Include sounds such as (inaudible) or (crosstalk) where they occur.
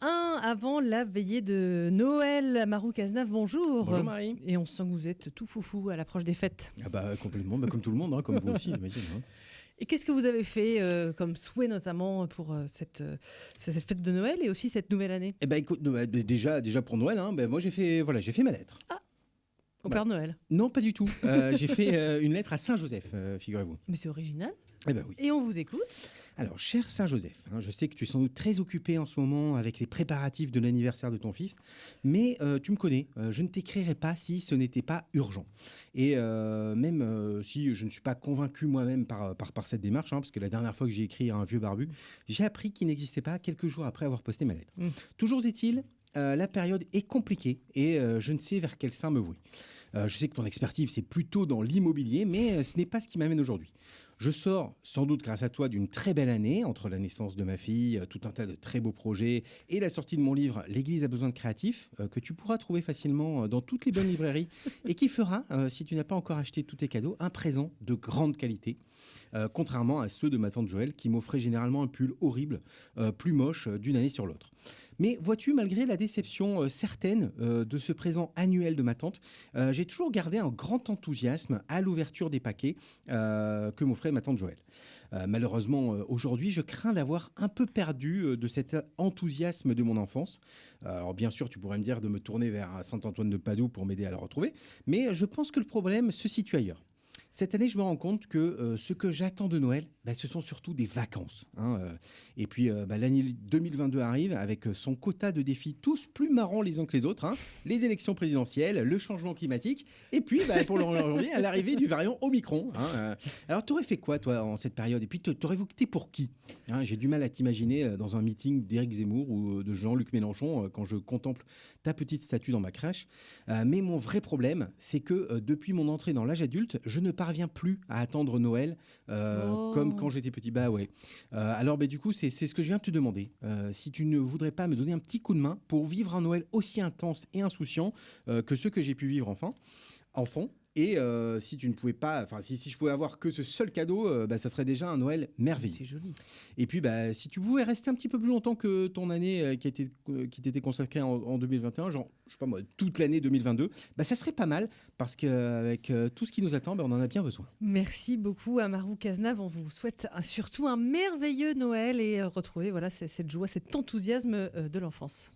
1 avant la veillée de Noël. Marou Cazenave, bonjour. Bonjour Marie. Et on sent que vous êtes tout foufou à l'approche des fêtes. Ah bah complètement, bah, comme tout le monde, hein, comme vous aussi, (laughs) j'imagine. hein. Et qu'est-ce que vous avez fait euh, comme souhait notamment pour euh, cette, euh, cette fête de Noël et aussi cette nouvelle année? Eh ben écoute, bah, déjà, déjà pour Noël, hein, ben, moi j'ai fait, voilà, j'ai fait ma lettre. au Bah. Père Noël Non, pas du tout. J'ai fait une lettre à Saint-Joseph, figurez-vous. Mais c'est original. Eh ben oui. Et on vous écoute. Alors, cher Saint-Joseph, hein, je sais que tu es sans doute très occupé en ce moment avec les préparatifs de l'anniversaire de ton fils, mais euh, tu me connais, euh, je ne t'écrirai pas si ce n'était pas urgent. Et euh, même si je ne suis pas convaincu moi-même par, par, par cette démarche, hein, parce que la dernière fois que j'ai écrit à un vieux barbu, j'ai appris qu'il n'existait pas quelques jours après avoir posté ma lettre. Mm. Toujours est-il, euh, la période est compliquée et euh, je ne sais vers quel sein me vouer. Euh, je sais que ton expertise, c'est plutôt dans l'immobilier, mais ce n'est pas ce qui m'amène aujourd'hui. Je sors, sans doute grâce à toi, d'une très belle année, entre la naissance de ma fille, euh, tout un tas de très beaux projets, et la sortie de mon livre L'Église a besoin de créatifs, euh, que tu pourras trouver facilement euh, dans toutes les bonnes librairies, (laughs) et qui fera, si tu n'as pas encore acheté tous tes cadeaux, un présent de grande qualité, euh, contrairement à ceux de ma tante Joël, qui m'offrait généralement un pull horrible, euh, plus moche euh, d'une année sur l'autre. Mais vois-tu, malgré la déception certaine de ce présent annuel de ma tante, j'ai toujours gardé un grand enthousiasme à l'ouverture des paquets que m'offrait ma tante Joël. Euh, malheureusement, euh, aujourd'hui, je crains d'avoir un peu perdu euh, de cet enthousiasme de mon enfance. Alors bien sûr, tu pourrais me dire de me tourner vers Saint-Antoine de Padoue pour m'aider à le retrouver, mais je pense que le problème se situe ailleurs. Cette année, je me rends compte que ce que j'attends de Noël, bah, ce sont surtout des vacances. hein, euh. et puis, euh, bah, l'année 2022 arrive avec euh, son quota de défis tous plus marrants les uns que les autres. hein. Les élections présidentielles, le changement climatique, et puis, bah, pour le janvier, à l'arrivée du variant Omicron. hein, euh. Alors, t'aurais fait quoi, toi, en cette période? Et puis, t'aurais voté pour qui Hein, J'ai du mal à t'imaginer dans un meeting d'Éric Zemmour ou de Jean-Luc Mélenchon quand je contemple ta petite statue dans ma crèche. Mais mon vrai problème, c'est que depuis mon entrée dans l'âge adulte, je ne parviens plus à attendre Noël Oh. comme quand j'étais petit. Bah ouais. Euh, alors, bah, du coup, c'est ce que je viens de te demander. Euh, si tu ne voudrais pas me donner un petit coup de main pour vivre un Noël aussi intense et insouciant euh, que ceux que j'ai pu vivre enfant, enfant. Et euh, si tu ne pouvais pas, enfin si, si je pouvais avoir que ce seul cadeau, euh, bah, ça serait déjà un Noël merveilleux. C'est joli. Et puis, bah, si tu pouvais rester un petit peu plus longtemps que ton année euh, qui, t'était consacrée en, en 2021, genre, je sais pas moi, toute l'année 2022, bah, ça serait pas mal parce qu'avec tout ce qui nous attend, bah, on en a bien besoin. Merci beaucoup à Marou Cazenave. On vous souhaite un- surtout un merveilleux Noël et retrouver voilà, cette joie, cet enthousiasme de l'enfance.